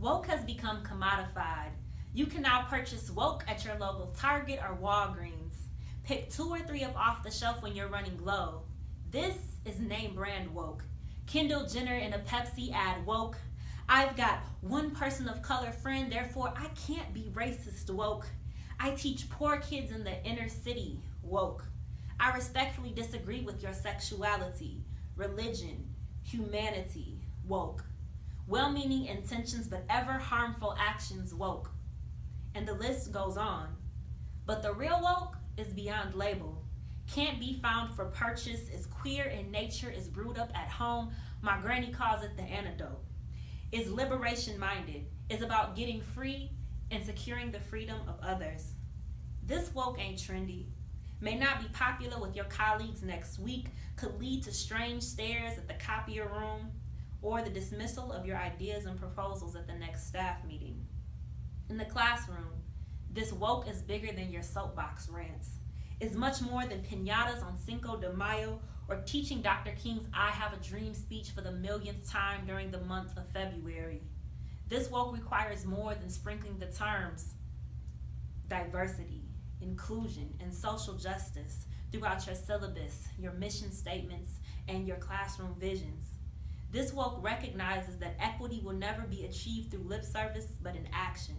Woke has become commodified. You can now purchase woke at your local Target or Walgreens. Pick two or three up off the shelf when you're running low. This is name brand woke. Kendall Jenner in a Pepsi ad woke. I've got one person of color friend, therefore I can't be racist woke. I teach poor kids in the inner city woke. I respectfully disagree with your sexuality, religion, humanity woke. Well meaning intentions, but ever harmful actions woke. And the list goes on. But the real woke is beyond label. Can't be found for purchase, is queer in nature, is brewed up at home. My granny calls it the antidote. Is liberation minded, is about getting free and securing the freedom of others. This woke ain't trendy, may not be popular with your colleagues next week, could lead to strange stares at the copier room, or the dismissal of your ideas and proposals at the next staff meeting. In the classroom, this woke is bigger than your soapbox rants. Is much more than pinatas on Cinco de Mayo or teaching Dr. King's I Have a Dream speech for the millionth time during the month of February. This woke requires more than sprinkling the terms diversity, inclusion, and social justice throughout your syllabus, your mission statements, and your classroom visions. This woke recognizes that equity will never be achieved through lip service, but in action.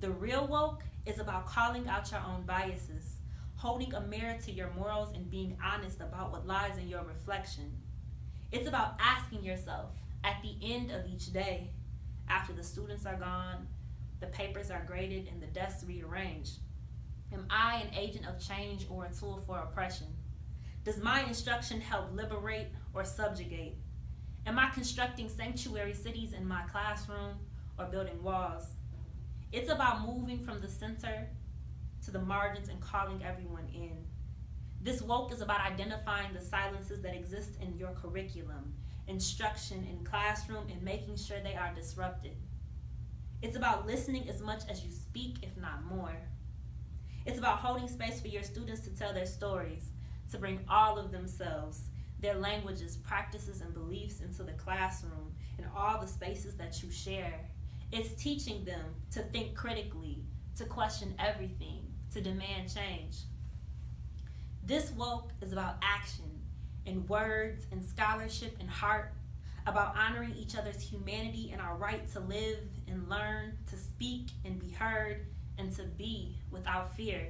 The real woke is about calling out your own biases, holding a mirror to your morals, and being honest about what lies in your reflection. It's about asking yourself at the end of each day, after the students are gone, the papers are graded, and the desks rearranged, Am I an agent of change or a tool for oppression? Does my instruction help liberate or subjugate? Am I constructing sanctuary cities in my classroom or building walls? It's about moving from the center to the margins and calling everyone in. This woke is about identifying the silences that exist in your curriculum, instruction in classroom, and making sure they are disrupted. It's about listening as much as you speak, if not more. It's about holding space for your students to tell their stories, to bring all of themselves, their languages, practices, and beliefs into the classroom and all the spaces that you share. It's teaching them to think critically, to question everything, to demand change. This woke is about action in words and scholarship and heart, about honoring each other's humanity and our right to live and learn, to speak and be heard, and to be without fear.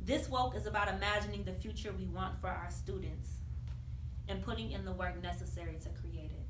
This woke is about imagining the future we want for our students and putting in the work necessary to create it.